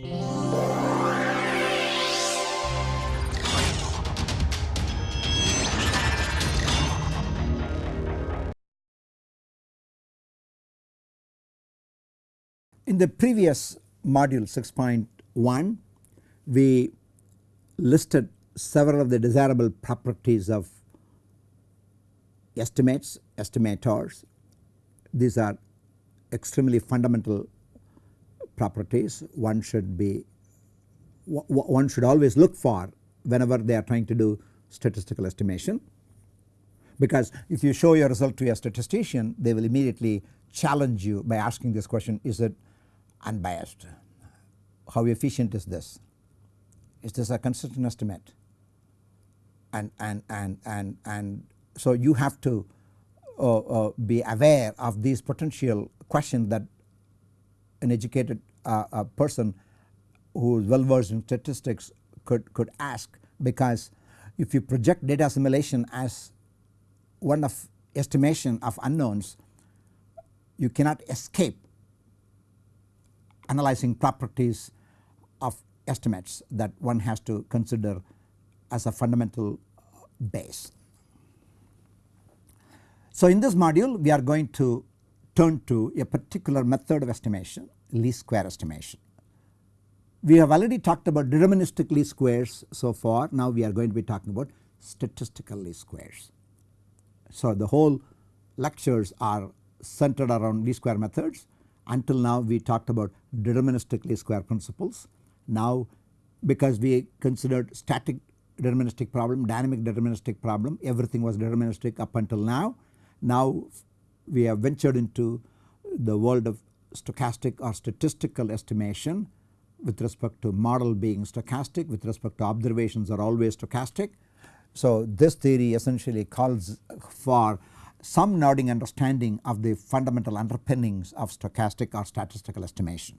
In the previous module 6.1 we listed several of the desirable properties of estimates, estimators. These are extremely fundamental properties one should be one should always look for whenever they are trying to do statistical estimation because if you show your result to a statistician they will immediately challenge you by asking this question is it unbiased. How efficient is this? Is this a consistent estimate? And, and, and, and, and so you have to uh, uh, be aware of these potential questions that an educated uh, person who is well versed in statistics could, could ask because if you project data assimilation as one of estimation of unknowns you cannot escape analyzing properties of estimates that one has to consider as a fundamental base. So in this module we are going to turn to a particular method of estimation least square estimation. We have already talked about deterministic least squares so far now we are going to be talking about statistical least squares. So the whole lectures are centered around least square methods until now we talked about deterministic least square principles. Now because we considered static deterministic problem, dynamic deterministic problem everything was deterministic up until now. Now we have ventured into the world of stochastic or statistical estimation with respect to model being stochastic with respect to observations are always stochastic. So this theory essentially calls for some nodding understanding of the fundamental underpinnings of stochastic or statistical estimation.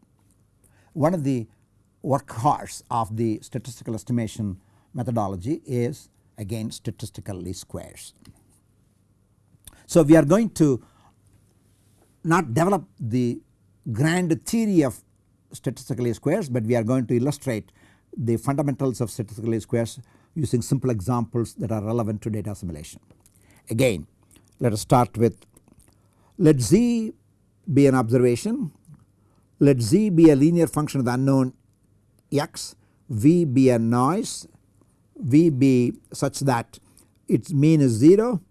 One of the workhorse of the statistical estimation methodology is again statistical least squares. So we are going to not develop the grand theory of statistical squares but we are going to illustrate the fundamentals of statistical squares using simple examples that are relevant to data assimilation. Again let us start with let z be an observation, let z be a linear function of the unknown x, v be a noise, v be such that its mean is 0,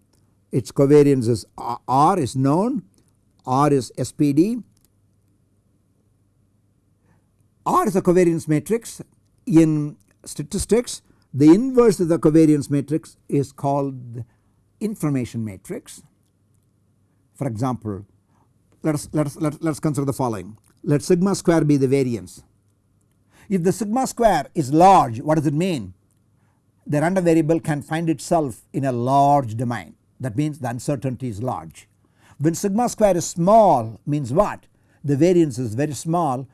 its covariance is r is known, r is SPD, r is a covariance matrix in statistics the inverse of the covariance matrix is called information matrix. For example, let us, let us, let, let us consider the following. Let sigma square be the variance. If the sigma square is large what does it mean? The random variable can find itself in a large domain that means the uncertainty is large. When sigma square is small means what? The variance is very small.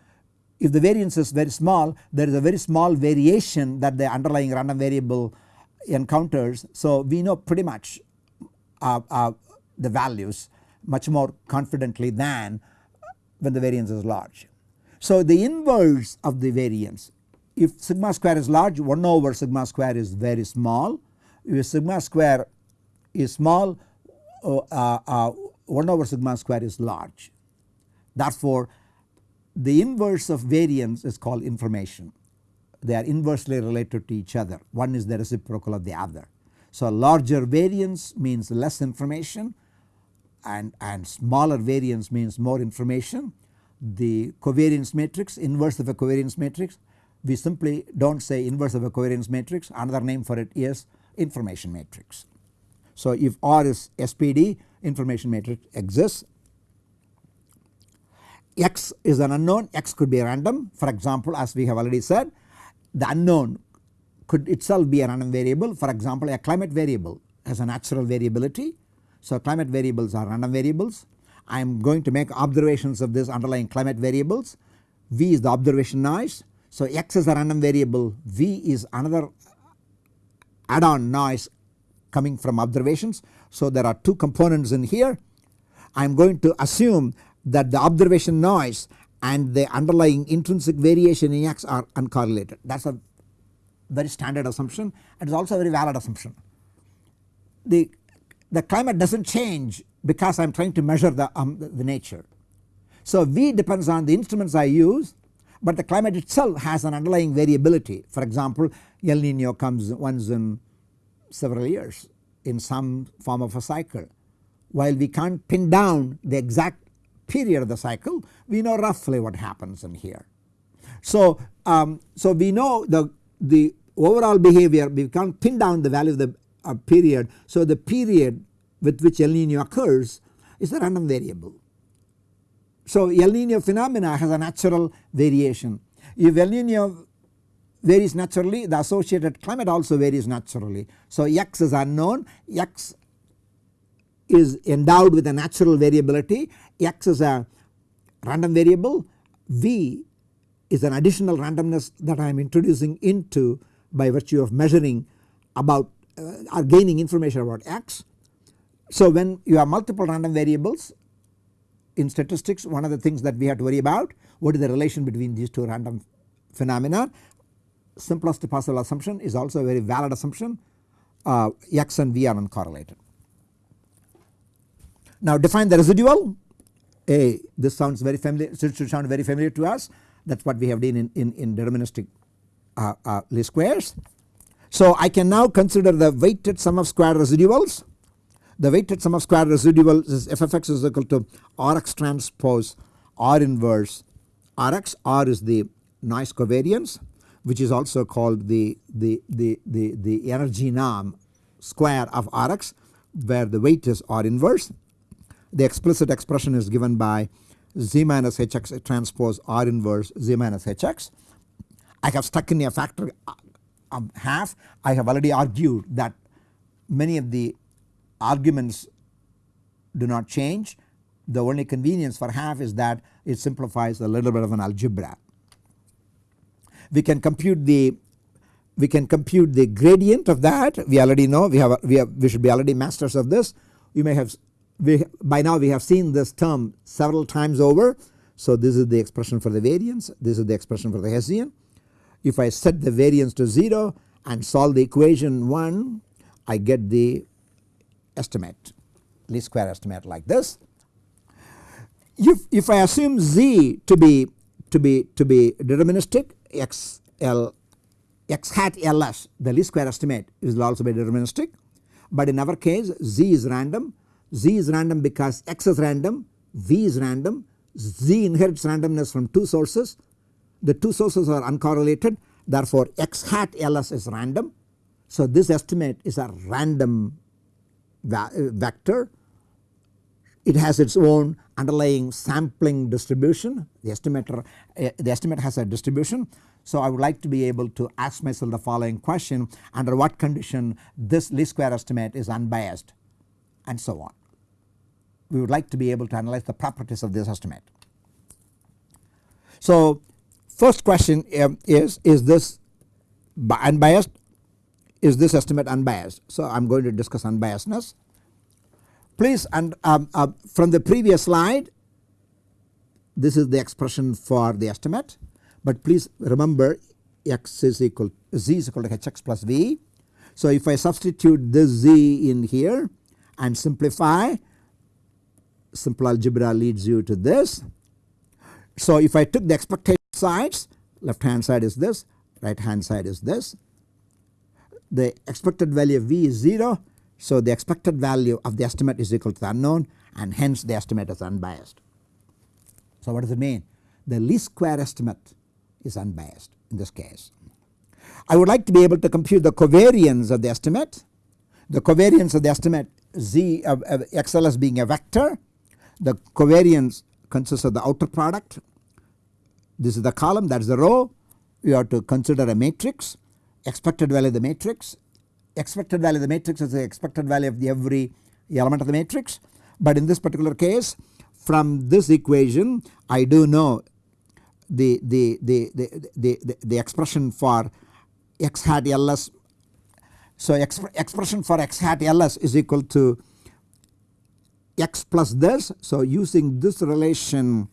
If the variance is very small there is a very small variation that the underlying random variable encounters. So we know pretty much uh, uh, the values much more confidently than when the variance is large. So the inverse of the variance if sigma square is large 1 over sigma square is very small if sigma square is small uh, uh, uh 1 over sigma square is large. Therefore the inverse of variance is called information they are inversely related to each other one is the reciprocal of the other. So larger variance means less information and, and smaller variance means more information. The covariance matrix inverse of a covariance matrix we simply do not say inverse of a covariance matrix another name for it is information matrix. So if R is SPD information matrix exists. X is an unknown. X could be random. For example as we have already said the unknown could itself be a random variable. For example a climate variable has a natural variability. So climate variables are random variables. I am going to make observations of this underlying climate variables. V is the observation noise. So x is a random variable. V is another add on noise coming from observations. So there are two components in here. I am going to assume that the observation noise and the underlying intrinsic variation in x are uncorrelated. That is a very standard assumption. And it is also a very valid assumption. The, the climate does not change because I am trying to measure the, um, the, the nature. So V depends on the instruments I use but the climate itself has an underlying variability. For example El Nino comes once in several years in some form of a cycle while we can't pin down the exact period of the cycle we know roughly what happens in here. So, um, so we know the, the overall behavior we can't pin down the value of the uh, period. So the period with which El Nino occurs is a random variable. So El Nino phenomena has a natural variation. If El Nino varies naturally the associated climate also varies naturally. So x is unknown x is endowed with a natural variability x is a random variable v is an additional randomness that I am introducing into by virtue of measuring about uh, or gaining information about x. So when you have multiple random variables in statistics one of the things that we have to worry about what is the relation between these two random phenomena simplest possible assumption is also a very valid assumption uh, x and v are uncorrelated. Now define the residual. A this sounds very familiar should, sound very familiar to us. That is what we have done in, in, in deterministic uh, uh, least squares. So I can now consider the weighted sum of square residuals. The weighted sum of square residuals is f of x is equal to Rx transpose R inverse Rx R is the noise covariance which is also called the, the, the, the, the energy norm square of Rx where the weight is R inverse. The explicit expression is given by z minus hx transpose R inverse z minus hx. I have stuck in a factor of uh, um, half I have already argued that many of the arguments do not change the only convenience for half is that it simplifies a little bit of an algebra. We can compute the we can compute the gradient of that. We already know we have we have we should be already masters of this. You may have we by now we have seen this term several times over. So this is the expression for the variance. This is the expression for the Hessian. If I set the variance to 0 and solve the equation 1 I get the estimate least square estimate like this. If, if I assume z to be to be to be deterministic x l x hat ls the least square estimate will also be deterministic but in our case z is random z is random because x is random v is random z inherits randomness from two sources the two sources are uncorrelated therefore x hat ls is random. So this estimate is a random uh, vector. It has its own underlying sampling distribution the estimator uh, the estimate has a distribution. So I would like to be able to ask myself the following question under what condition this least square estimate is unbiased and so on. We would like to be able to analyze the properties of this estimate. So first question um, is is this unbiased is this estimate unbiased. So I am going to discuss unbiasedness. Please and um, uh, from the previous slide this is the expression for the estimate but please remember x is equal z is equal to hx plus v. So if I substitute this z in here and simplify simple algebra leads you to this. So if I took the expectation sides left hand side is this right hand side is this the expected value of V is 0. So the expected value of the estimate is equal to the unknown and hence the estimate is unbiased. So what does it mean? The least square estimate is unbiased in this case. I would like to be able to compute the covariance of the estimate. The covariance of the estimate Z of, of XLS being a vector. The covariance consists of the outer product. This is the column that is the row. You have to consider a matrix expected value of the matrix. Expected value of the matrix is the expected value of the every element of the matrix. But in this particular case from this equation I do know the, the, the, the, the, the, the expression for x hat ls. So exp expression for x hat ls is equal to x plus this. So using this relation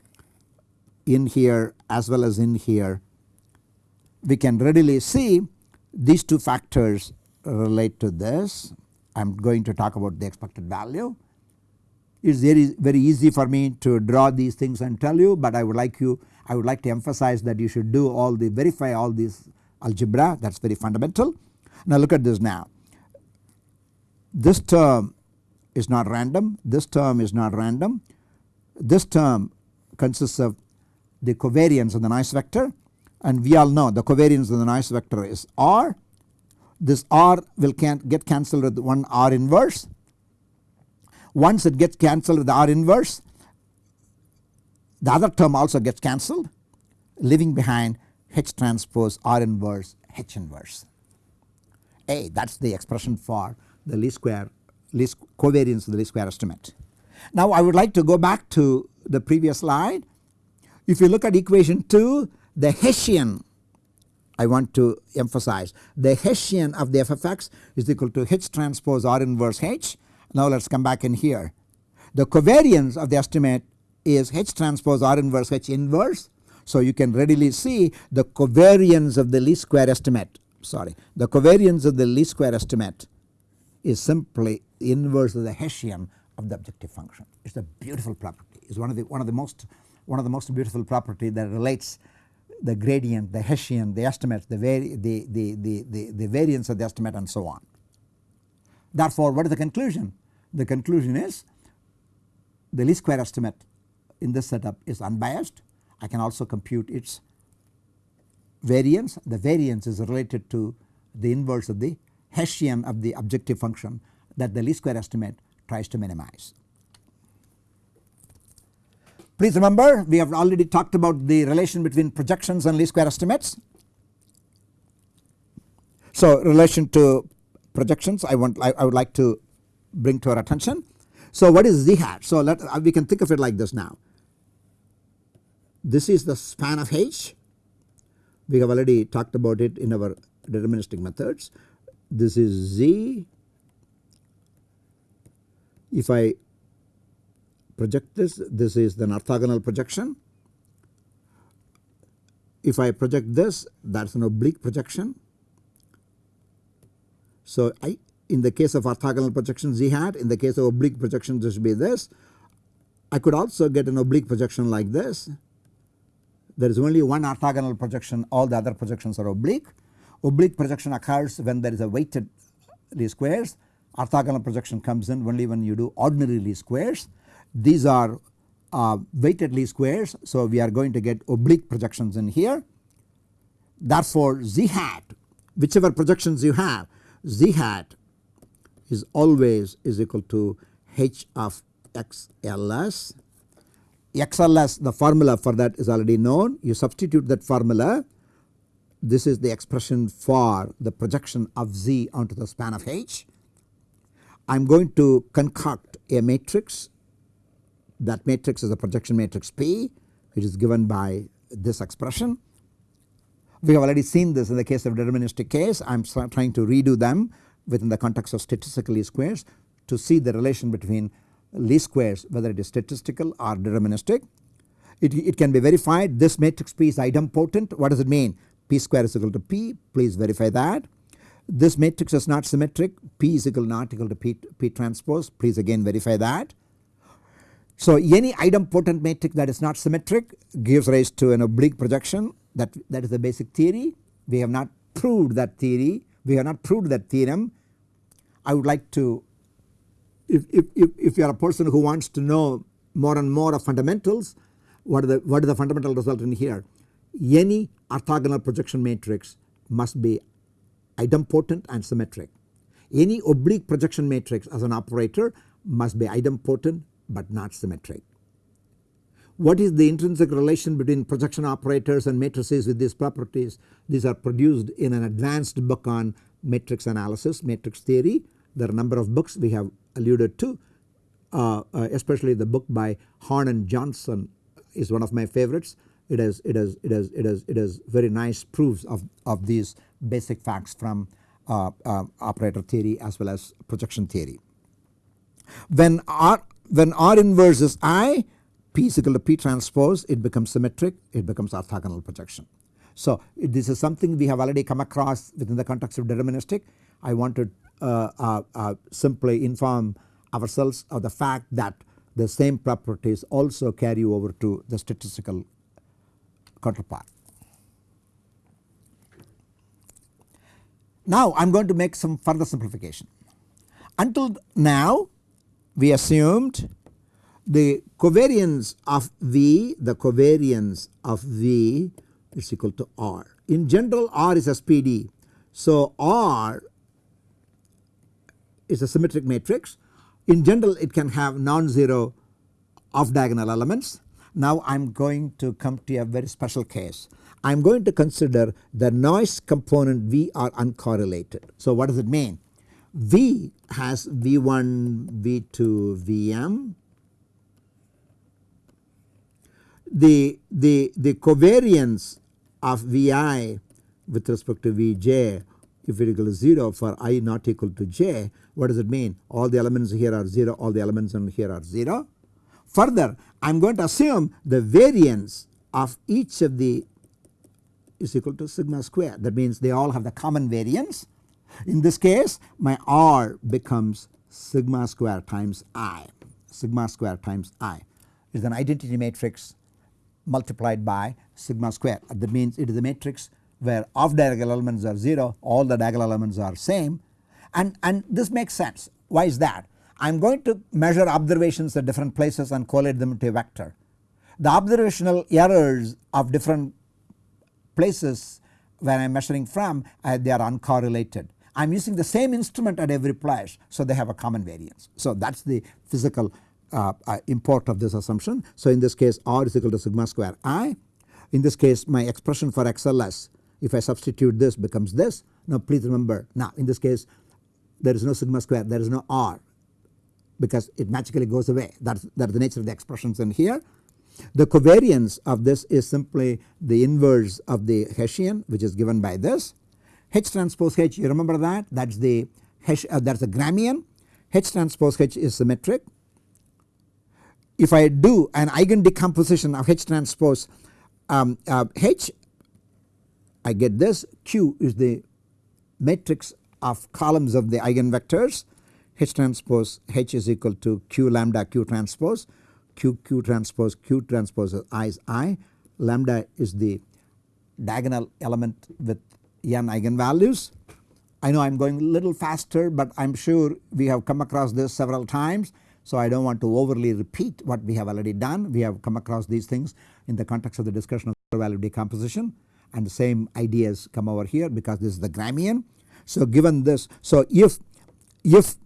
in here as well as in here we can readily see these two factors relate to this. I am going to talk about the expected value. It is very very easy for me to draw these things and tell you but I would like you I would like to emphasize that you should do all the verify all these algebra that is very fundamental. Now look at this now this term is not random this term is not random this term consists of the covariance of the noise vector and we all know the covariance of the noise vector is R. This R will can get cancelled with one R inverse. Once it gets cancelled with R inverse the other term also gets cancelled leaving behind H transpose R inverse H inverse. A that is the expression for the least square least covariance of the least square estimate. Now I would like to go back to the previous slide. If you look at equation 2 the Hessian I want to emphasize the Hessian of the f of x is equal to H transpose R inverse H. Now let us come back in here. The covariance of the estimate is H transpose R inverse H inverse. So you can readily see the covariance of the least square estimate sorry the covariance of the least square estimate is simply the inverse of the Hessian of the objective function. It is a beautiful property. It is one of the one of the most one of the most beautiful property that relates the gradient, the Hessian, the estimates, the, vari the, the, the, the, the variance of the estimate and so on. Therefore, what is the conclusion? The conclusion is the least square estimate in this setup is unbiased. I can also compute its variance. The variance is related to the inverse of the Hessian of the objective function that the least square estimate tries to minimize. Please remember we have already talked about the relation between projections and least square estimates. So relation to projections I want I, I would like to bring to our attention. So what is z hat? So let uh, we can think of it like this now. This is the span of H. We have already talked about it in our deterministic methods. This is z. If I project this, this is an orthogonal projection. If I project this that is an oblique projection. So I in the case of orthogonal projection z hat in the case of oblique projection this would be this. I could also get an oblique projection like this. There is only one orthogonal projection all the other projections are oblique. Oblique projection occurs when there is a weighted least squares. Orthogonal projection comes in only when you do ordinary least squares. These are uh, weighted least squares. So we are going to get oblique projections in here. Therefore z hat whichever projections you have z hat is always is equal to h of xls. xls the formula for that is already known you substitute that formula this is the expression for the projection of z onto the span of h. I am going to concoct a matrix that matrix is a projection matrix P which is given by this expression. We have already seen this in the case of deterministic case I am trying to redo them within the context of statistical least squares to see the relation between least squares whether it is statistical or deterministic. It, it can be verified this matrix P is idempotent what does it mean P square is equal to P please verify that. This matrix is not symmetric P is equal not equal to P, P transpose please again verify that. So any idempotent matrix that is not symmetric gives rise to an oblique projection that, that is the basic theory. We have not proved that theory, we have not proved that theorem. I would like to if, if, if, if you are a person who wants to know more and more of fundamentals what, are the, what is the fundamental result in here. Any orthogonal projection matrix must be idempotent and symmetric. Any oblique projection matrix as an operator must be idempotent but not symmetric. What is the intrinsic relation between projection operators and matrices with these properties? These are produced in an advanced book on matrix analysis, matrix theory. There are a number of books we have alluded to uh, uh, especially the book by Horn and Johnson is one of my favorites. It has it has it has it has it has very nice proofs of, of these basic facts from uh, uh operator theory as well as projection theory. When when R inverse is I P is equal to P transpose it becomes symmetric it becomes orthogonal projection. So this is something we have already come across within the context of deterministic. I want to uh, uh, uh, simply inform ourselves of the fact that the same properties also carry over to the statistical counterpart. Now I am going to make some further simplification. Until now we assumed the covariance of V, the covariance of V is equal to R. In general R is a SPD. So R is a symmetric matrix. In general it can have non-zero off diagonal elements. Now I am going to come to a very special case. I am going to consider the noise component V are uncorrelated. So what does it mean? V has V1, V2, Vm. The, the, the covariance of Vi with respect to Vj if it equal to 0 for i not equal to j what does it mean all the elements here are 0 all the elements on here are 0. Further I am going to assume the variance of each of the is equal to sigma square that means they all have the common variance. In this case my R becomes sigma square times i. Sigma square times i is an identity matrix multiplied by sigma square. That means it is a matrix where off diagonal elements are 0 all the diagonal elements are same. And, and this makes sense. Why is that? I am going to measure observations at different places and correlate them to a vector. The observational errors of different places where I am measuring from uh, they are uncorrelated. I am using the same instrument at every place so they have a common variance. So that is the physical uh, uh, import of this assumption. So in this case R is equal to sigma square I. In this case my expression for XLS if I substitute this becomes this. Now please remember now in this case there is no sigma square there is no R because it magically goes away that is, that is the nature of the expressions in here. The covariance of this is simply the inverse of the Hessian which is given by this. H transpose H you remember that? That is the H uh, that is the Gramian. H transpose H is symmetric. If I do an eigen decomposition of H transpose um, uh, H I get this Q is the matrix of columns of the eigenvectors. H transpose H is equal to Q lambda Q transpose. Q Q transpose Q transpose is I is I. Lambda is the diagonal element with n eigenvalues. I know I am going a little faster but I am sure we have come across this several times so I do not want to overly repeat what we have already done we have come across these things in the context of the discussion of value decomposition and the same ideas come over here because this is the Gramian. So given this so if if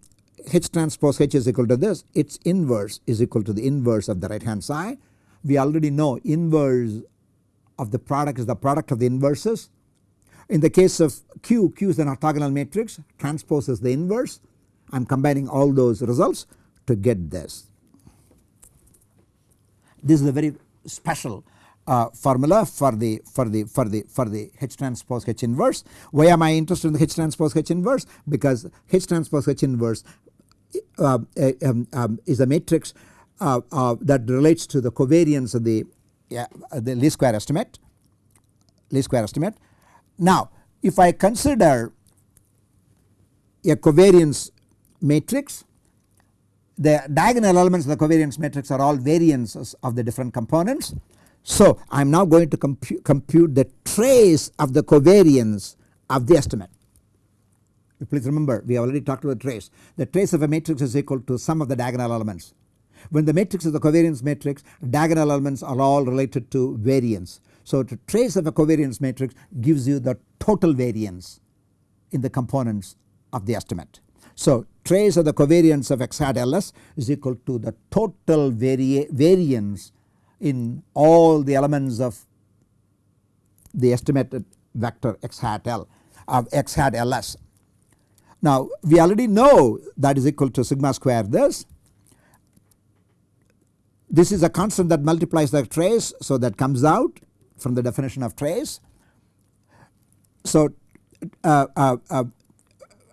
H transpose H is equal to this its inverse is equal to the inverse of the right hand side. We already know inverse of the product is the product of the inverses. In the case of Q, Q is an orthogonal matrix transpose is the inverse I am combining all those results to get this. This is a very special uh, formula for the for the for the for the H transpose H inverse. Why am I interested in the H transpose H inverse? Because H transpose H inverse uh, uh, um, um, is a matrix uh, uh, that relates to the covariance of the the least square estimate least square estimate. Now if I consider a covariance matrix the diagonal elements of the covariance matrix are all variances of the different components so I am now going to compu compute the trace of the covariance of the estimate. Please remember we have already talked about trace. The trace of a matrix is equal to sum of the diagonal elements. When the matrix is the covariance matrix diagonal elements are all related to variance. So the trace of a covariance matrix gives you the total variance in the components of the estimate. So trace of the covariance of x hat ls is equal to the total vari variance in all the elements of the estimated vector x hat L of x hat ls. Now we already know that is equal to sigma square this. This is a constant that multiplies the trace so that comes out from the definition of trace. So uh, uh, uh,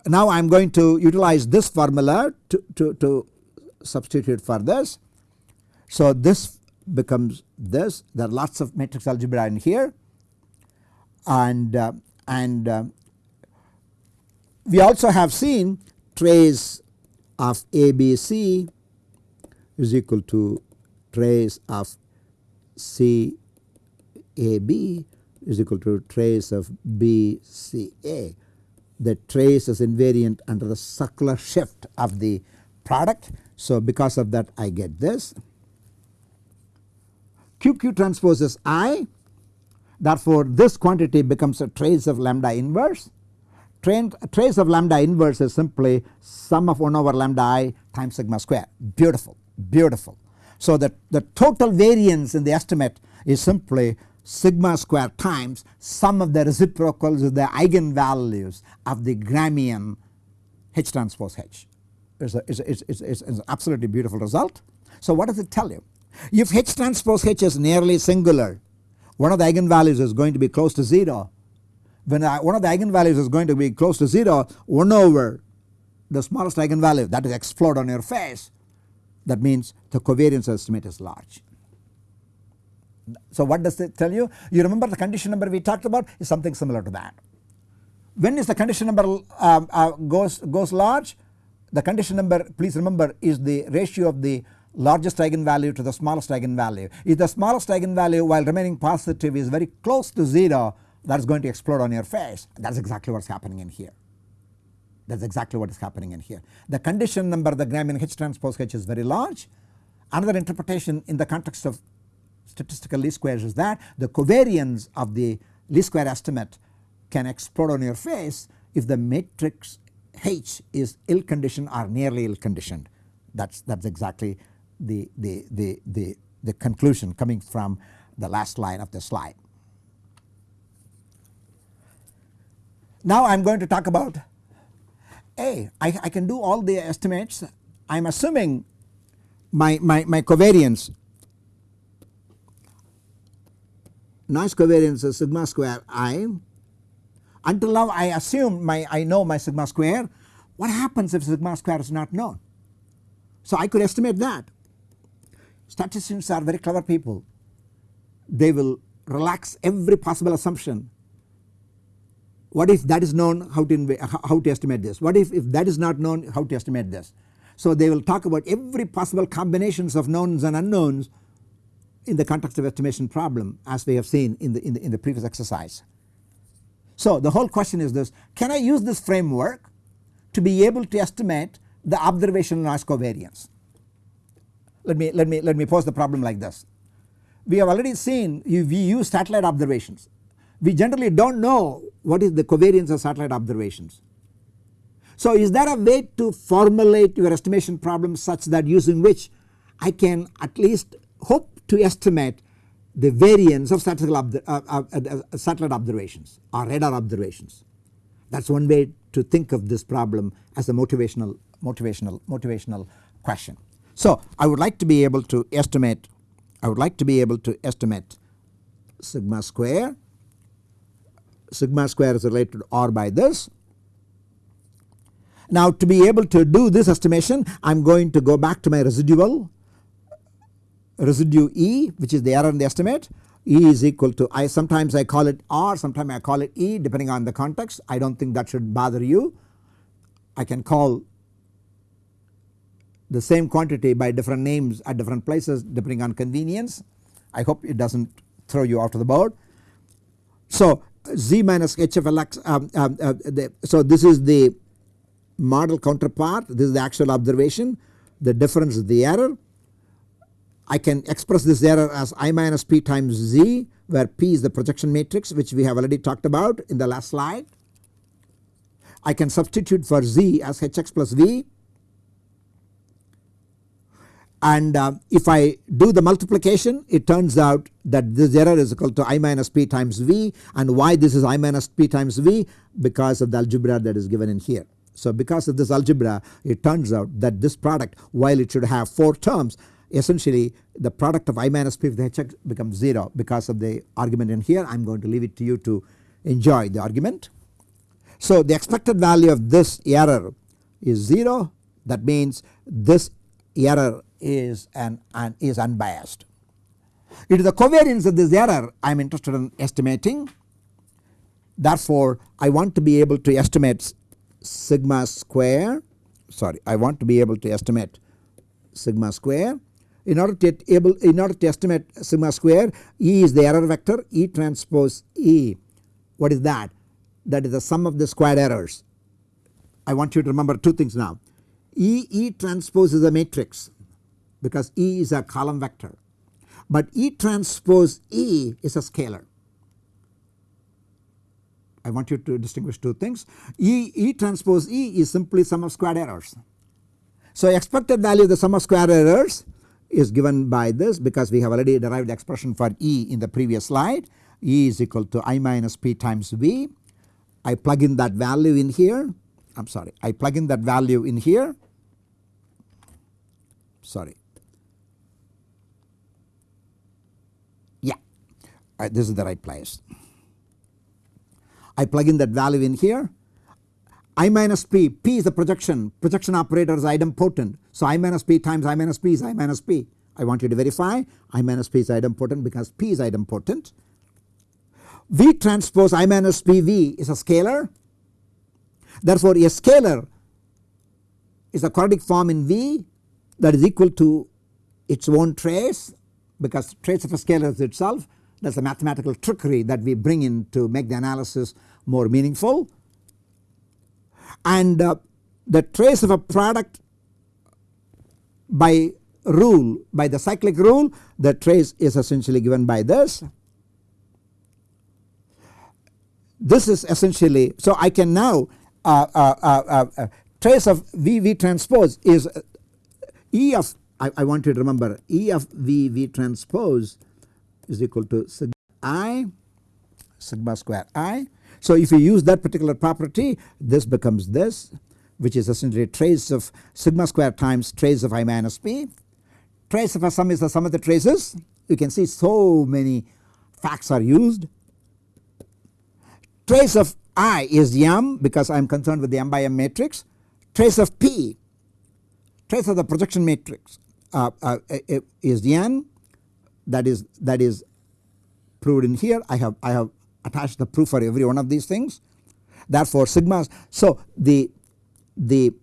now I am going to utilize this formula to, to, to substitute for this. So this becomes this there are lots of matrix algebra in here and uh, and uh, we also have seen trace of ABC is equal to trace of CAB is equal to trace of BCA. The trace is invariant under the circular shift of the product. So, because of that I get this. QQ transpose is I therefore, this quantity becomes a trace of lambda inverse. Trace of lambda inverse is simply sum of 1 over lambda i times sigma square beautiful beautiful. So, the, the total variance in the estimate is simply sigma square times sum of the reciprocals of the eigenvalues of the Gramian H transpose H. It's, a, it's, it's, it's, an absolutely beautiful result. So, what does it tell you? If H transpose H is nearly singular one of the eigenvalues is going to be close to 0. When one of the eigenvalues is going to be close to 0 1 over the smallest eigenvalue that is explode on your face that means the covariance estimate is large. So what does it tell you? You remember the condition number we talked about is something similar to that. When is the condition number uh, uh, goes, goes large? The condition number please remember is the ratio of the largest eigenvalue to the smallest eigenvalue. If the smallest eigenvalue while remaining positive is very close to 0 that is going to explode on your face that is exactly what is happening in here. That is exactly what is happening in here. The condition number the Gramian H transpose H is very large. Another interpretation in the context of statistical least squares is that the covariance of the least square estimate can explode on your face if the matrix H is ill conditioned or nearly ill conditioned. That is that's exactly the, the, the, the, the conclusion coming from the last line of the slide. Now I am going to talk about A. I, I can do all the estimates. I am assuming my, my, my covariance noise covariance is sigma square i. Until now I assume my I know my sigma square. What happens if sigma square is not known? So I could estimate that. Statisticians are very clever people. They will relax every possible assumption. What if that is known how to, how to estimate this? What if, if that is not known how to estimate this? So they will talk about every possible combinations of knowns and unknowns in the context of estimation problem as we have seen in the, in the, in the previous exercise. So the whole question is this can I use this framework to be able to estimate the observational noise covariance? Let me, let me, let me pose the problem like this. We have already seen we use satellite observations. We generally do not know what is the covariance of satellite observations. So is there a way to formulate your estimation problem such that using which I can at least hope to estimate the variance of uh, uh, uh, uh, satellite observations or radar observations. That is one way to think of this problem as a motivational motivational motivational question. So I would like to be able to estimate I would like to be able to estimate sigma square sigma square is related to r by this. Now to be able to do this estimation I am going to go back to my residual residue E which is the error in the estimate E is equal to I sometimes I call it R sometimes I call it E depending on the context I do not think that should bother you. I can call the same quantity by different names at different places depending on convenience. I hope it does not throw you off of the board. So z minus h of lx um, um, uh, the, so this is the model counterpart this is the actual observation the difference is the error. I can express this error as i minus p times z where p is the projection matrix which we have already talked about in the last slide. I can substitute for z as hx plus v and uh, if I do the multiplication it turns out that this error is equal to i minus p times v and why this is i minus p times v because of the algebra that is given in here. So because of this algebra it turns out that this product while it should have 4 terms essentially the product of i minus p with hx becomes 0 because of the argument in here I am going to leave it to you to enjoy the argument. So the expected value of this error is 0 that means this error is an, an is unbiased It is the covariance of this error I am interested in estimating. Therefore, I want to be able to estimate sigma square sorry I want to be able to estimate sigma square. In order to able in order to estimate sigma square E is the error vector E transpose E what is that? That is the sum of the squared errors. I want you to remember two things now E E transpose is a matrix because E is a column vector but E transpose E is a scalar. I want you to distinguish two things E, e transpose E is simply sum of squared errors. So expected value of the sum of square errors is given by this because we have already derived the expression for E in the previous slide. E is equal to I minus P times V. I plug in that value in here. I am sorry. I plug in that value in here. Sorry. Yeah. Uh, this is the right place. I plug in that value in here I minus P, P is the projection, projection operator is idempotent. So I minus P times I minus P is I minus P. I want you to verify I minus P is idempotent because P is idempotent. V transpose I minus PV is a scalar. Therefore, a scalar is a quadratic form in V that is equal to its own trace because trace of a scalar is itself that is a mathematical trickery that we bring in to make the analysis more meaningful and uh, the trace of a product by rule by the cyclic rule the trace is essentially given by this. This is essentially so I can now uh, uh, uh, uh trace of VV transpose is uh, E of I, I, want you to remember E of VV transpose is equal to sigma i sigma square i so if you use that particular property this becomes this which is essentially trace of sigma square times trace of i minus p. Trace of a sum is the sum of the traces you can see so many facts are used. Trace of i is m because I am concerned with the m by m matrix. Trace of p trace of the projection matrix uh, uh, is n that is that is proved in here I have I have attach the proof for every one of these things. Therefore sigma so the the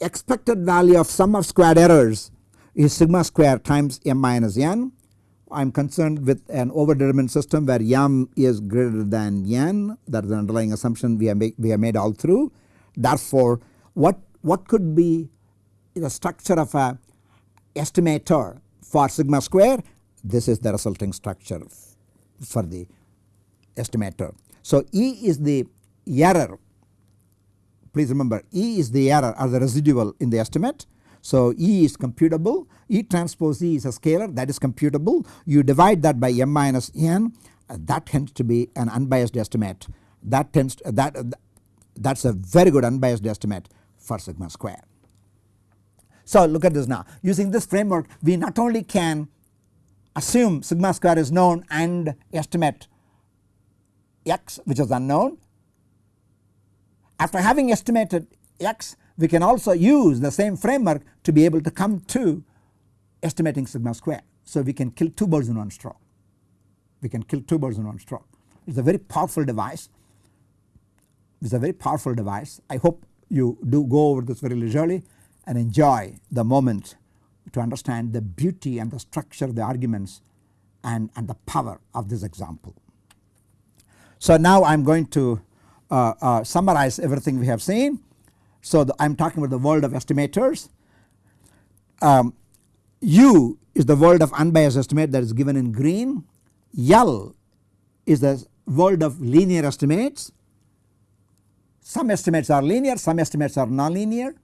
expected value of sum of squared errors is sigma square times m minus n. I am concerned with an overdetermined system where m is greater than n that is the underlying assumption we have, make, we have made all through. Therefore what, what could be the structure of a estimator for sigma square this is the resulting structure for the estimator. So E is the error. Please remember E is the error or the residual in the estimate. So E is computable. E transpose E is a scalar. That is computable. You divide that by m minus n. Uh, that tends to be an unbiased estimate. That tends to, uh, that uh, that is a very good unbiased estimate for sigma square. So look at this now. Using this framework we not only can assume sigma square is known and estimate x which is unknown. After having estimated x we can also use the same framework to be able to come to estimating sigma square. So we can kill two birds in one stroke. We can kill two birds in one stroke. It is a very powerful device. It is a very powerful device. I hope you do go over this very leisurely and enjoy the moment to understand the beauty and the structure of the arguments and, and the power of this example. So now I am going to uh, uh, summarize everything we have seen. So I am talking about the world of estimators. Um, U is the world of unbiased estimate that is given in green. L is the world of linear estimates. Some estimates are linear, some estimates are nonlinear.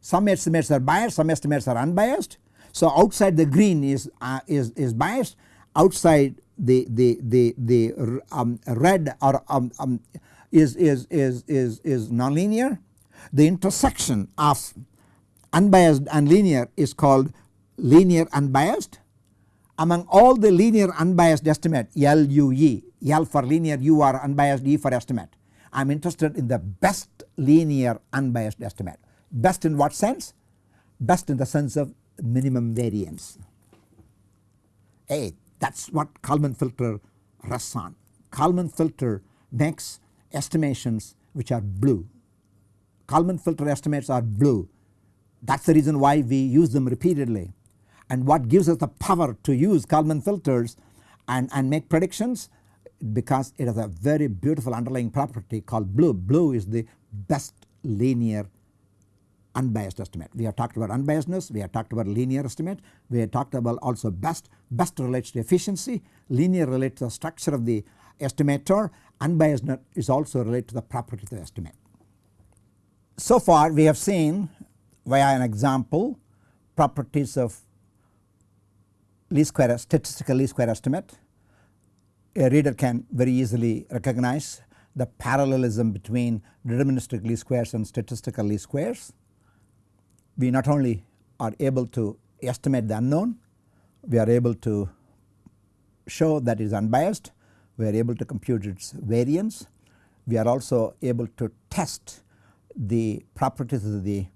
Some estimates are biased, some estimates are unbiased. So outside the green is, uh, is, is biased, outside the the the the um, red or um, um, is is is is is nonlinear. The intersection of unbiased and linear is called linear unbiased. Among all the linear unbiased estimate LUE, L for linear, U are unbiased, E for estimate. I am interested in the best linear unbiased estimate. Best in what sense? Best in the sense of minimum variance. A that is what Kalman filter rests on. Kalman filter makes estimations which are blue. Kalman filter estimates are blue that is the reason why we use them repeatedly and what gives us the power to use Kalman filters and, and make predictions because it has a very beautiful underlying property called blue. Blue is the best linear unbiased estimate. We have talked about unbiasedness, we have talked about linear estimate, we have talked about also best, best relates to efficiency, linear relates to the structure of the estimator, unbiasedness is also related to the property of the estimate. So far we have seen via an example properties of least square statistical least square estimate. A reader can very easily recognize the parallelism between deterministic least squares and statistical least squares. We not only are able to estimate the unknown, we are able to show that it is unbiased, we are able to compute its variance, we are also able to test the properties of the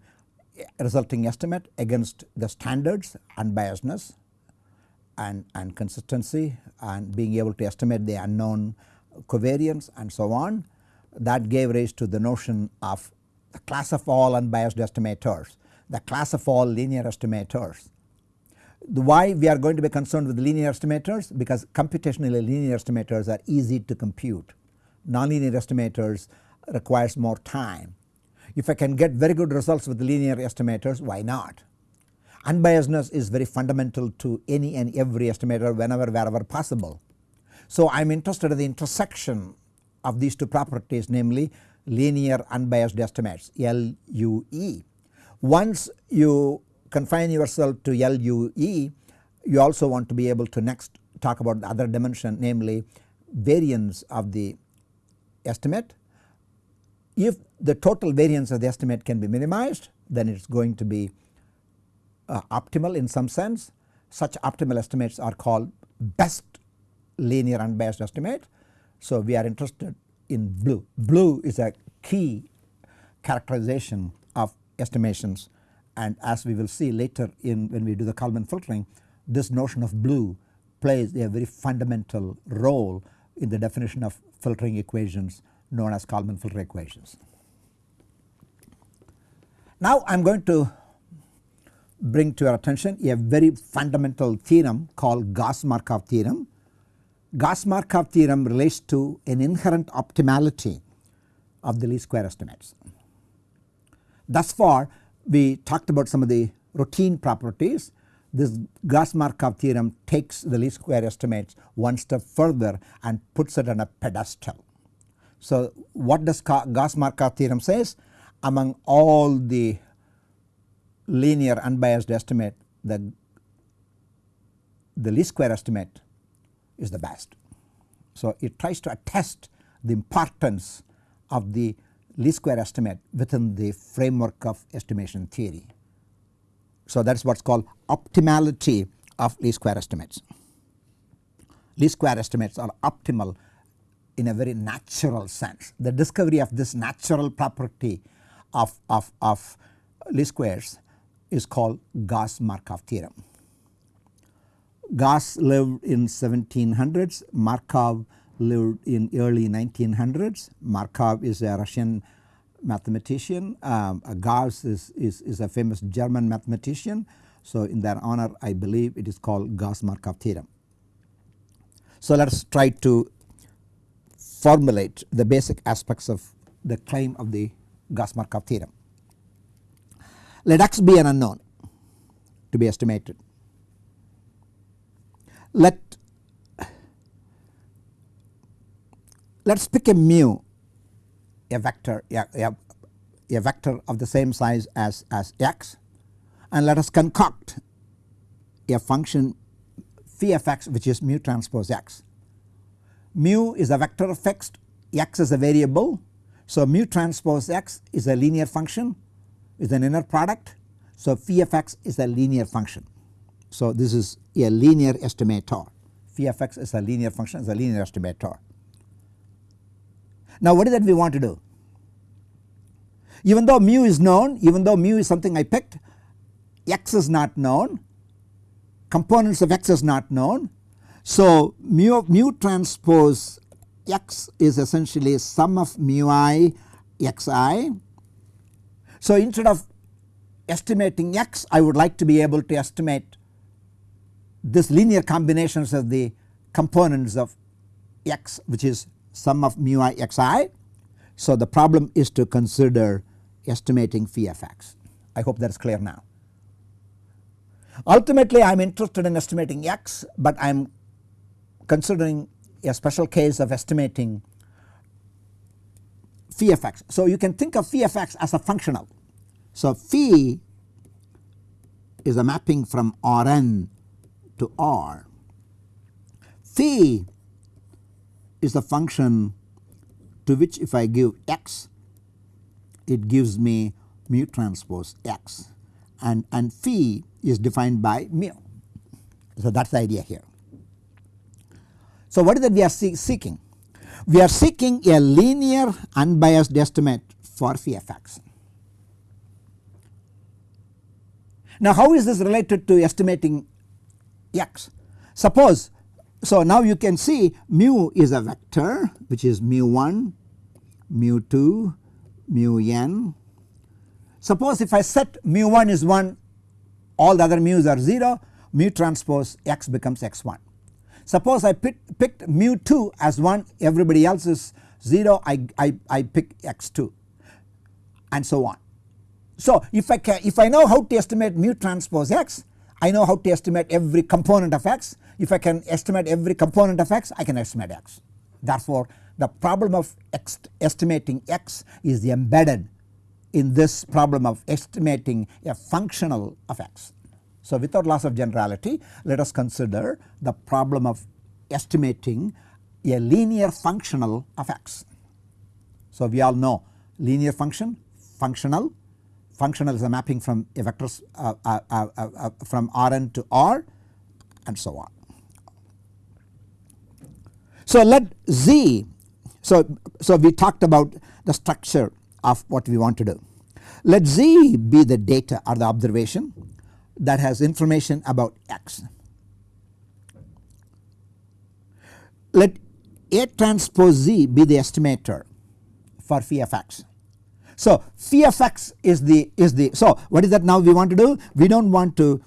resulting estimate against the standards unbiasedness and, and consistency and being able to estimate the unknown covariance and so on. That gave rise to the notion of the class of all unbiased estimators, the class of all linear estimators. The why we are going to be concerned with linear estimators because computationally linear estimators are easy to compute. Nonlinear estimators requires more time if I can get very good results with linear estimators why not. Unbiasedness is very fundamental to any and every estimator whenever wherever possible. So I am interested in the intersection of these two properties namely linear unbiased estimates LUE. Once you confine yourself to LUE you also want to be able to next talk about the other dimension namely variance of the estimate if the total variance of the estimate can be minimized then it is going to be uh, optimal in some sense. Such optimal estimates are called best linear unbiased estimate. So we are interested in blue. Blue is a key characterization estimations and as we will see later in when we do the Kalman filtering this notion of blue plays a very fundamental role in the definition of filtering equations known as Kalman filter equations. Now I am going to bring to your attention a very fundamental theorem called Gauss-Markov theorem. Gauss-Markov theorem relates to an inherent optimality of the least square estimates. Thus far we talked about some of the routine properties this Gauss-Markov theorem takes the least square estimates one step further and puts it on a pedestal. So what does Gauss-Markov theorem says? Among all the linear unbiased estimate the, the least square estimate is the best. So it tries to attest the importance of the least square estimate within the framework of estimation theory. So that is what is called optimality of least square estimates. Least square estimates are optimal in a very natural sense. The discovery of this natural property of, of, of least squares is called Gauss-Markov theorem. Gauss lived in 1700s, Markov lived in early 1900s. Markov is a Russian mathematician, um, Gauss is, is, is a famous German mathematician. So in their honor I believe it is called Gauss-Markov theorem. So let us try to formulate the basic aspects of the claim of the Gauss-Markov theorem. Let x be an unknown to be estimated. Let let us pick a mu a vector a, a, a vector of the same size as, as x and let us concoct a function phi of x which is mu transpose x mu is a vector of fixed x is a variable. So mu transpose x is a linear function is an inner product. So phi of x is a linear function. So this is a linear estimator phi of x is a linear function is a linear estimator. Now what is that we want to do? Even though mu is known even though mu is something I picked x is not known components of x is not known So mu, mu transpose x is essentially sum of mu i xi. So instead of estimating x I would like to be able to estimate this linear combinations of the components of x which is sum of mu i xi. So the problem is to consider estimating phi of x. I hope that is clear now. Ultimately I am interested in estimating x but I am considering a special case of estimating phi of x. So you can think of phi of x as a functional. So phi is a mapping from Rn to R. Phi is the function to which if I give x it gives me mu transpose x and, and phi is defined by mu. So that is the idea here. So what is that we are seeking? We are seeking a linear unbiased estimate for phi of x. Now how is this related to estimating x? Suppose so now you can see mu is a vector which is mu 1, mu 2, mu n. Suppose if I set mu 1 is 1 all the other mu's are 0 mu transpose x becomes x1. Suppose I pick, picked mu 2 as 1 everybody else is 0 I, I, I pick x2 and so on. So if I can if I know how to estimate mu transpose x I know how to estimate every component of x. If I can estimate every component of x I can estimate x. Therefore the problem of estimating x is embedded in this problem of estimating a functional of x. So without loss of generality let us consider the problem of estimating a linear functional of x. So we all know linear function, functional, functional is a mapping from a uh, uh, uh, uh, uh from Rn to R and so on. So let Z so, so we talked about the structure of what we want to do. Let Z be the data or the observation that has information about x. Let A transpose Z be the estimator for phi of x. So phi of x is the is the so what is that now we want to do? We don't want to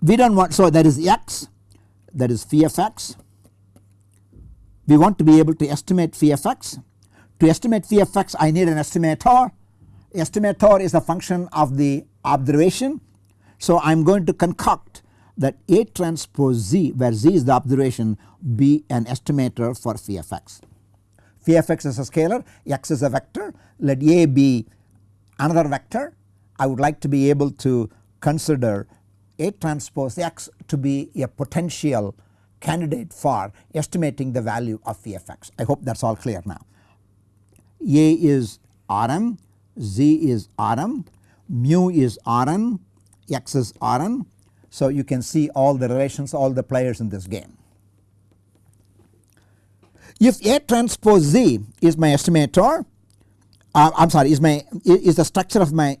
we don't want so that is x that is phi of x. We want to be able to estimate phi of x. To estimate phi of x I need an estimator. Estimator is a function of the observation. So I am going to concoct that A transpose Z where Z is the observation be an estimator for phi of x. Phi of x is a scalar, x is a vector, let A be another vector. I would like to be able to consider A transpose x to be a potential candidate for estimating the value of phi of x. I hope that is all clear now. A is Rm, Z is Rm, mu is Rn, x is Rn. So you can see all the relations all the players in this game. If A transpose Z is my estimator uh, I am sorry is my is the structure of my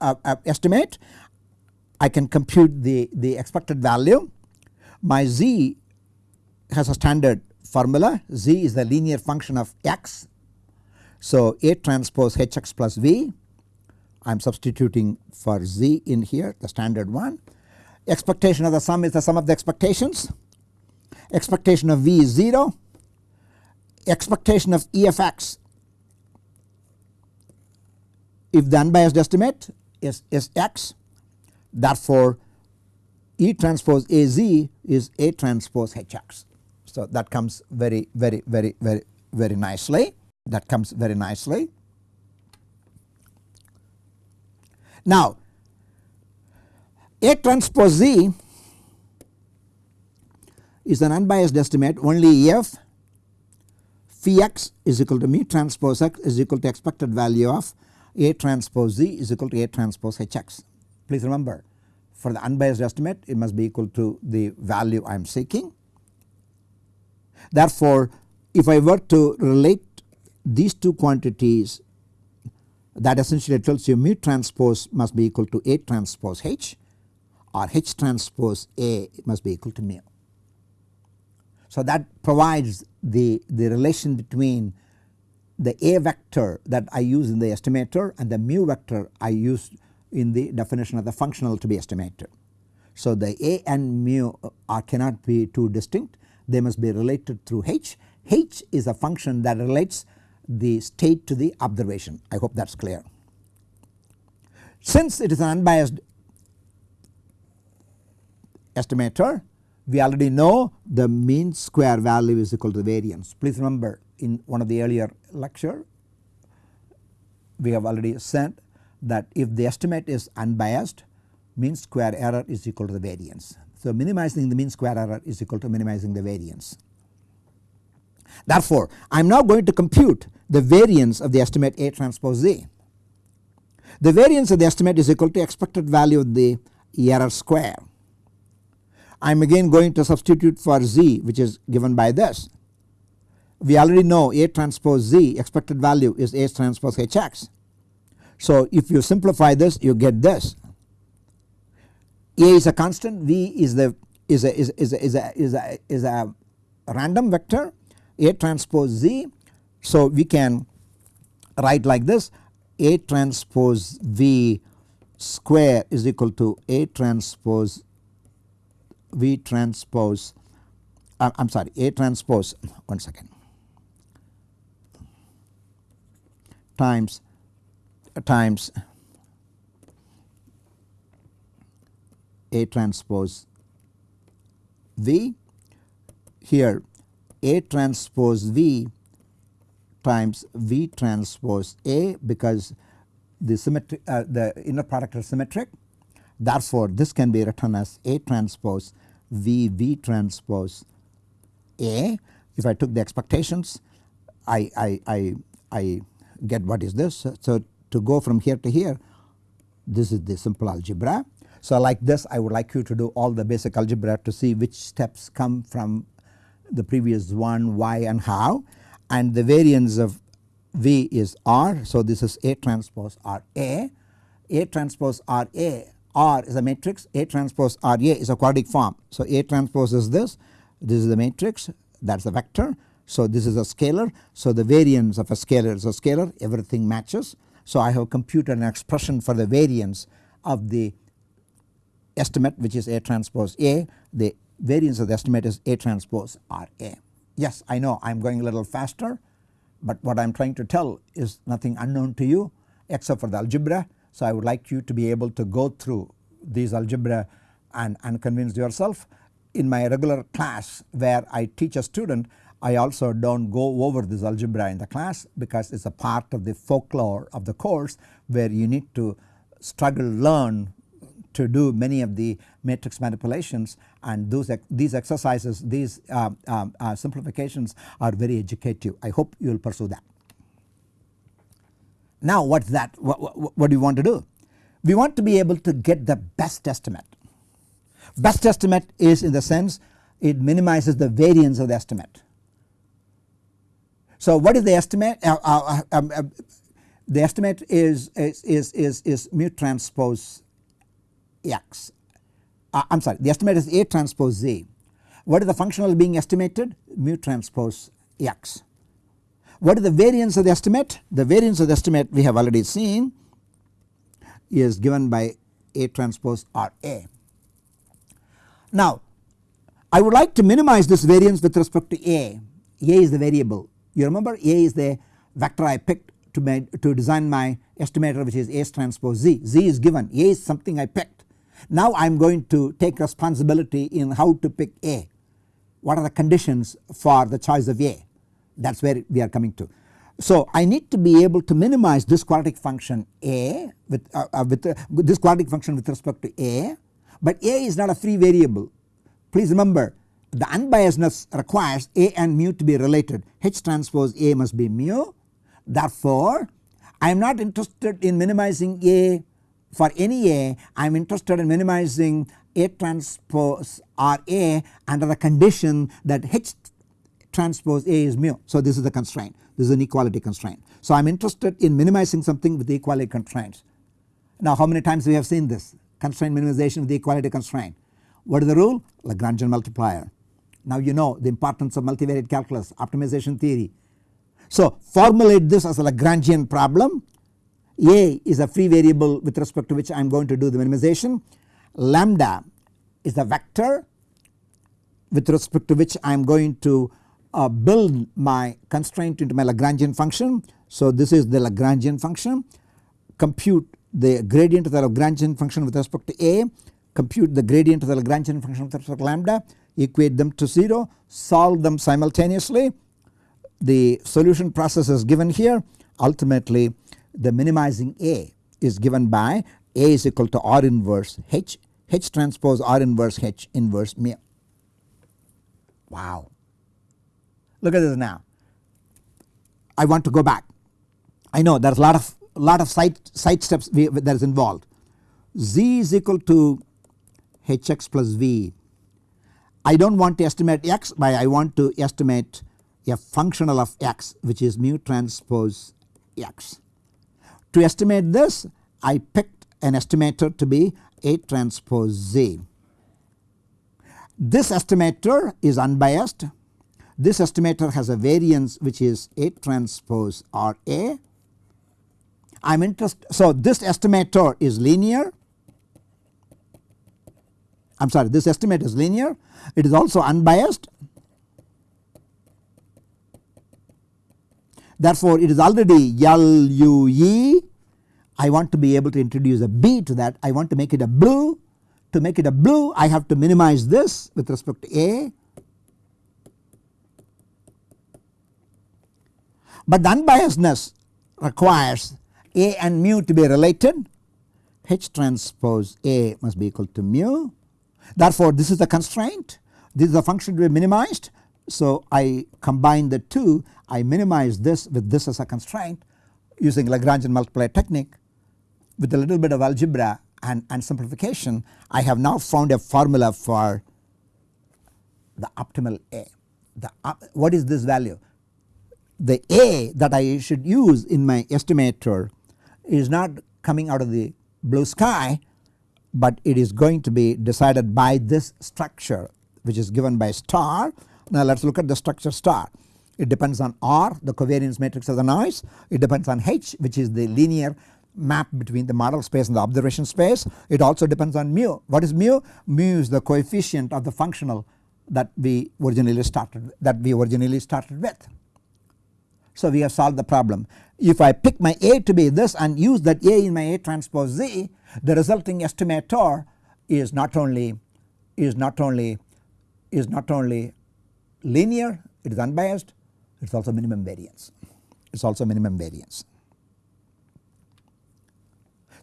uh, uh, estimate I can compute the, the expected value. My Z has a standard formula Z is the linear function of x. So A transpose Hx plus V I am substituting for z in here the standard one. Expectation of the sum is the sum of the expectations. Expectation of v is 0. Expectation of e of x if the unbiased estimate is, is x therefore E transpose AZ is A transpose HX. So that comes very very very very very nicely that comes very nicely. Now A transpose Z is an unbiased estimate only if phi x is equal to mu transpose x is equal to expected value of A transpose Z is equal to A transpose Hx. Please remember for the unbiased estimate it must be equal to the value I am seeking. Therefore if I were to relate these two quantities that essentially tells you mu transpose must be equal to A transpose H. or H transpose A must be equal to mu. So that provides the, the relation between the A vector that I use in the estimator and the mu vector I use in the definition of the functional to be estimated. So the A and mu uh, are cannot be too distinct they must be related through H. H is a function that relates the state to the observation I hope that is clear. Since it is an unbiased estimator we already know the mean square value is equal to the variance. Please remember in one of the earlier lecture we have already said that if the estimate is unbiased mean square error is equal to the variance. So minimizing the mean square error is equal to minimizing the variance. Therefore I am now going to compute the variance of the estimate A transpose Z. The variance of the estimate is equal to expected value of the error square. I am again going to substitute for Z which is given by this. We already know A transpose Z expected value is A transpose Hx. So if you simplify this you get this A is a constant V is the is a is, is a, is a, is a, is a random vector A transpose Z. So we can write like this A transpose V square is equal to A transpose V transpose uh, I am sorry A transpose one second. Times times A transpose V. Here A transpose V times V transpose A because the symmetric uh, the inner product is symmetric therefore this can be written as A transpose V V transpose A if I took the expectations I, I, I, I get what is this. So to go from here to here this is the simple algebra. So like this I would like you to do all the basic algebra to see which steps come from the previous one why and how and the variance of V is R. So this is A transpose R A. A transpose R A R is a matrix A transpose R A is a quadratic form. So A transpose is this this is the matrix that is a vector. So this is a scalar. So the variance of a scalar is a scalar everything matches. So I have computed an expression for the variance of the estimate which is A transpose A the variance of the estimate is A transpose RA. Yes I know I am going a little faster but what I am trying to tell is nothing unknown to you except for the algebra. So I would like you to be able to go through these algebra and, and convince yourself. In my regular class where I teach a student I also do not go over this algebra in the class because it is a part of the folklore of the course where you need to struggle learn to do many of the matrix manipulations and those these exercises these uh, uh, simplifications are very educative I hope you will pursue that. Now what is that what, what, what do you want to do? We want to be able to get the best estimate. Best estimate is in the sense it minimizes the variance of the estimate so what is the estimate? Uh, uh, uh um, uh, the estimate is, is, is, is, is mu transpose x. Uh, I am sorry the estimate is A transpose Z. What is the functional being estimated? Mu transpose x. What is the variance of the estimate? The variance of the estimate we have already seen is given by A transpose RA. Now I would like to minimize this variance with respect to A. A is the variable you remember A is the vector I picked to, to design my estimator which is A transpose Z. Z is given A is something I picked. Now I am going to take responsibility in how to pick A. What are the conditions for the choice of A that is where we are coming to. So I need to be able to minimize this quadratic function A with, uh, uh, with, uh, this quadratic function with respect to A but A is not a free variable. Please remember the unbiasedness requires A and mu to be related H transpose A must be mu therefore I am not interested in minimizing A for any A I am interested in minimizing A transpose RA under the condition that H transpose A is mu. So this is the constraint this is an equality constraint. So I am interested in minimizing something with the equality constraints. Now how many times we have seen this constraint minimization with the equality constraint. What is the rule? Lagrangian multiplier. Now you know the importance of multivariate calculus optimization theory. So formulate this as a Lagrangian problem a is a free variable with respect to which I am going to do the minimization lambda is the vector with respect to which I am going to uh, build my constraint into my Lagrangian function. So this is the Lagrangian function compute the gradient of the Lagrangian function with respect to a compute the gradient of the Lagrangian function with respect to lambda equate them to 0 solve them simultaneously. The solution process is given here ultimately the minimizing a is given by a is equal to r inverse h h transpose r inverse h inverse mu. Wow. Look at this now. I want to go back. I know there is a lot of lot of side side steps we, that is involved. Z is equal to hx plus v. I do not want to estimate x but I want to estimate a functional of x which is mu transpose x. To estimate this I picked an estimator to be A transpose Z. This estimator is unbiased. This estimator has a variance which is A transpose R A. I am interested. So this estimator is linear. I am sorry this estimate is linear. It is also unbiased. Therefore it is already LUE. I want to be able to introduce a B to that. I want to make it a blue to make it a blue I have to minimize this with respect to A. But the unbiasedness requires A and mu to be related H transpose A must be equal to mu. Therefore this is the constraint this is a function to be minimized. So I combine the two I minimize this with this as a constraint using Lagrangian multiplier technique with a little bit of algebra and, and simplification I have now found a formula for the optimal A. The, what is this value? The A that I should use in my estimator is not coming out of the blue sky but it is going to be decided by this structure which is given by star. Now let us look at the structure star. It depends on R the covariance matrix of the noise, it depends on H which is the linear map between the model space and the observation space. It also depends on mu. What is mu? Mu is the coefficient of the functional that we originally started that we originally started with. So we have solved the problem. If I pick my A to be this and use that A in my A transpose Z the resulting estimator is not only is not only is not only linear it is unbiased it is also minimum variance it is also minimum variance.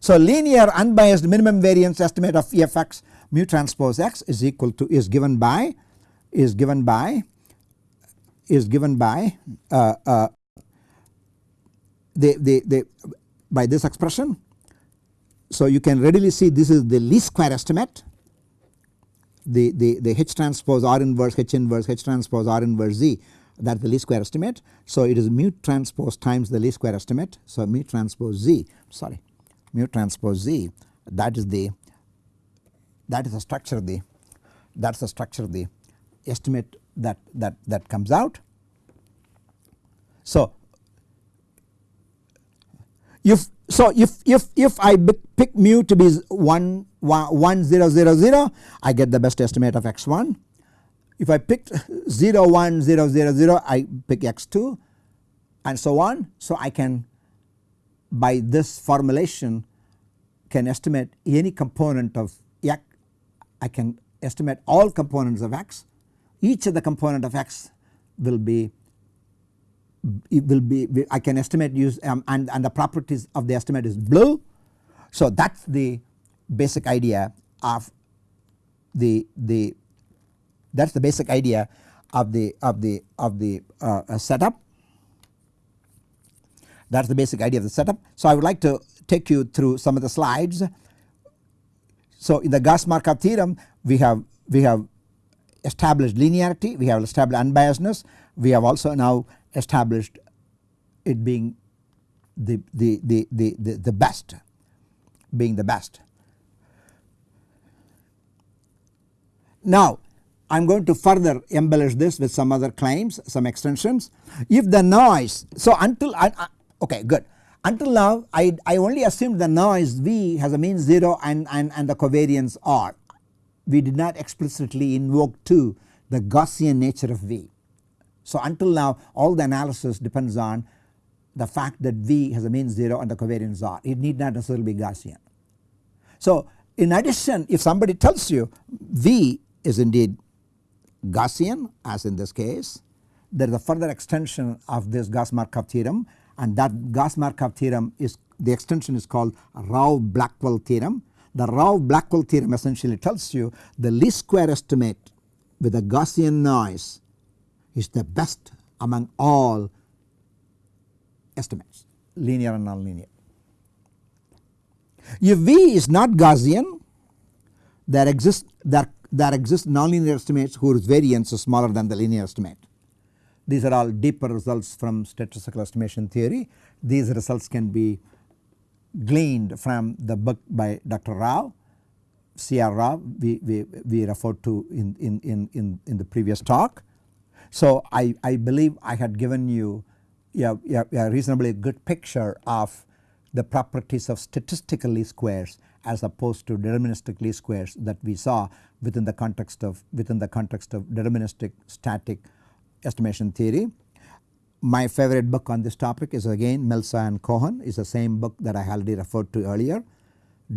So linear unbiased minimum variance estimate of Fx mu transpose x is equal to is given by is given by is given by uh, uh, by this expression. So you can readily see this is the least square estimate the, the, the H transpose R inverse H inverse H transpose R inverse Z that is the least square estimate. So it is mu transpose times the least square estimate. So mu transpose Z sorry mu transpose Z that is the that is the structure the that is the structure of the estimate that that that comes out. So if so if if if I pick mu to be 1 1 0 0 0 I get the best estimate of x1. If I picked 0 1 0 0 0 I pick x2 and so on. So I can by this formulation can estimate any component of x I can estimate all components of x each of the component of x will be it will be I can estimate use um, and, and the properties of the estimate is blue. So that is the basic idea of the the that is the basic idea of the of the of the uh, uh, setup that is the basic idea of the setup. So I would like to take you through some of the slides. So in the Gauss Markov theorem we have we have established linearity we have established unbiasedness we have also now established it being the, the, the, the, the, the best being the best. Now I am going to further embellish this with some other claims some extensions. If the noise so until I, I okay good until now I, I only assumed the noise V has a mean 0 and, and, and the covariance R. We did not explicitly invoke to the Gaussian nature of V. So until now all the analysis depends on the fact that V has a mean 0 and the covariance R it need not necessarily be Gaussian. So in addition if somebody tells you V is indeed Gaussian as in this case there is a further extension of this Gauss Markov theorem and that Gauss Markov theorem is the extension is called Rao Blackwell theorem. The Rao Blackwell theorem essentially tells you the least square estimate with a Gaussian noise is the best among all estimates linear and nonlinear. If V is not Gaussian there exists there, there exist nonlinear estimates whose variance is smaller than the linear estimate. These are all deeper results from statistical estimation theory. These results can be gleaned from the book by Dr. Rao, C.R. Rao we, we, we referred to in, in, in, in, in the previous talk. So I, I believe I had given you a, a, a reasonably good picture of the properties of statistical least squares as opposed to deterministic least squares that we saw within the context of within the context of deterministic static estimation theory. My favorite book on this topic is again Melsa and Cohn is the same book that I already referred to earlier.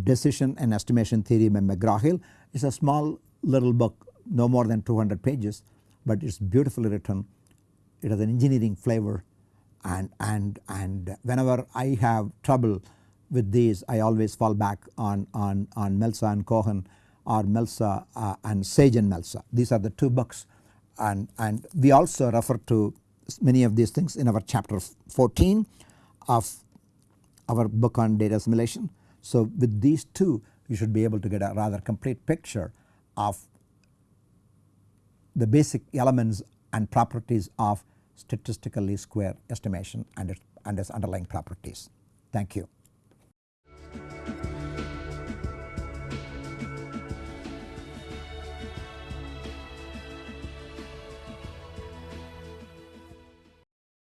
Decision and Estimation Theory by McGraw-Hill is a small little book no more than 200 pages but it is beautifully written. It has an engineering flavor and, and, and whenever I have trouble with these I always fall back on, on, on Melsa and Cohn or Melsa uh, and Sage and Melsa. These are the two books and, and we also refer to many of these things in our chapter 14 of our book on data assimilation. So with these two you should be able to get a rather complete picture of the basic elements and properties of statistically square estimation and its, and its underlying properties. Thank you.